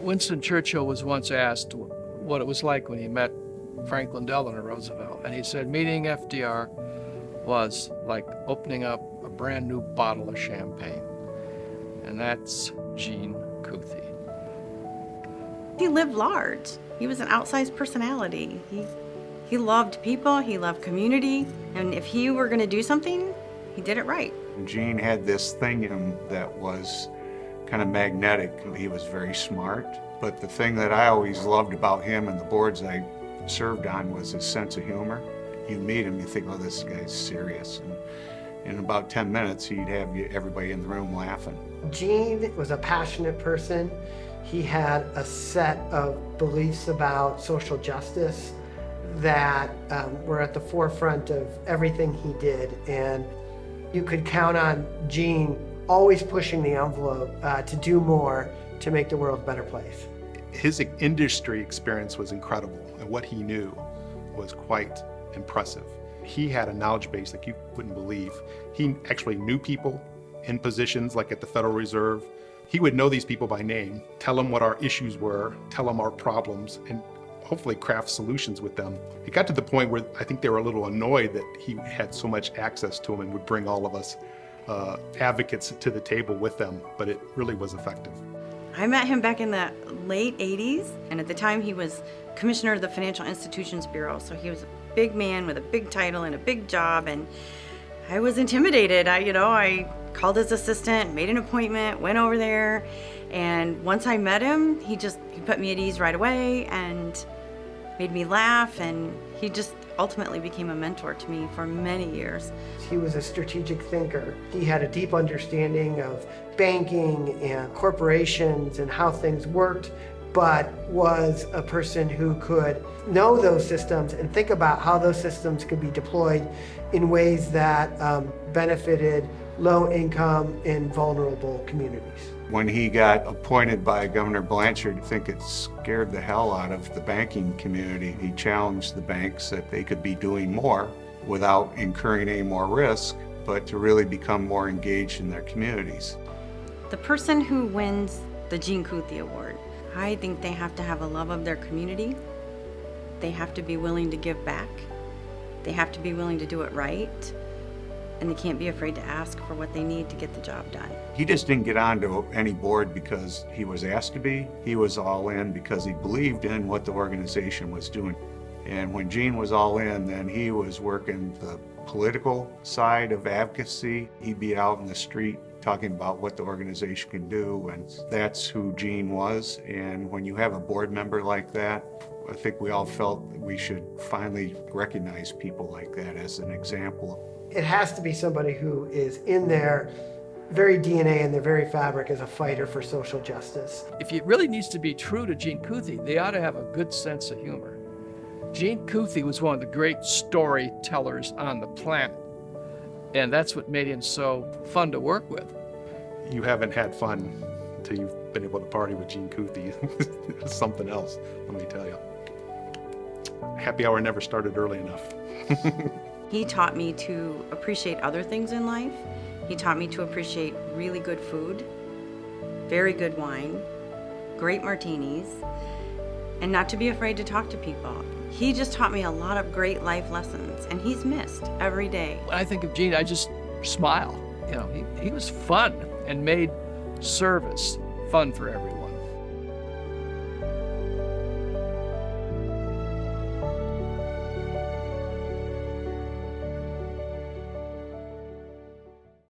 Winston Churchill was once asked what it was like when he met Franklin Delano Roosevelt, and he said meeting FDR was like opening up a brand new bottle of champagne. And that's Gene Kuthy. He lived large. He was an outsized personality. He, he loved people, he loved community, and if he were going to do something, he did it right. Gene had this thing in him that was kind of magnetic. He was very smart, but the thing that I always loved about him and the boards I served on was his sense of humor. You meet him, you think, oh, this guy's serious. And in about 10 minutes, he'd have everybody in the room laughing. Gene was a passionate person. He had a set of beliefs about social justice that um, were at the forefront of everything he did. And you could count on Gene always pushing the envelope uh, to do more to make the world a better place. His industry experience was incredible, and what he knew was quite impressive. He had a knowledge base like you wouldn't believe. He actually knew people in positions like at the Federal Reserve. He would know these people by name, tell them what our issues were, tell them our problems, and hopefully craft solutions with them. It got to the point where I think they were a little annoyed that he had so much access to them and would bring all of us uh, advocates to the table with them, but it really was effective. I met him back in the late 80s, and at the time he was commissioner of the Financial Institutions Bureau, so he was a big man with a big title and a big job, and I was intimidated. I, you know, I called his assistant, made an appointment, went over there, and once I met him, he just he put me at ease right away and made me laugh, and he just ultimately became a mentor to me for many years. He was a strategic thinker. He had a deep understanding of banking and corporations and how things worked, but was a person who could know those systems and think about how those systems could be deployed in ways that um, benefited low income and vulnerable communities. When he got appointed by Governor Blanchard, I think it scared the hell out of the banking community. He challenged the banks that they could be doing more without incurring any more risk, but to really become more engaged in their communities. The person who wins the Gene Kuthy Award, I think they have to have a love of their community. They have to be willing to give back. They have to be willing to do it right and they can't be afraid to ask for what they need to get the job done. He just didn't get onto any board because he was asked to be. He was all in because he believed in what the organization was doing. And when Gene was all in, then he was working the political side of advocacy. He'd be out in the street talking about what the organization can do, and that's who Gene was. And when you have a board member like that, I think we all felt that we should finally recognize people like that as an example it has to be somebody who is in their very DNA and their very fabric as a fighter for social justice. If it really needs to be true to Gene Kuthy, they ought to have a good sense of humor. Gene Kuthy was one of the great storytellers on the planet, and that's what made him so fun to work with. You haven't had fun until you've been able to party with Gene Kuthy. something else, let me tell you. Happy hour never started early enough. He taught me to appreciate other things in life. He taught me to appreciate really good food, very good wine, great martinis, and not to be afraid to talk to people. He just taught me a lot of great life lessons, and he's missed every day. When I think of Gene, I just smile. You know, he, he was fun and made service fun for everyone.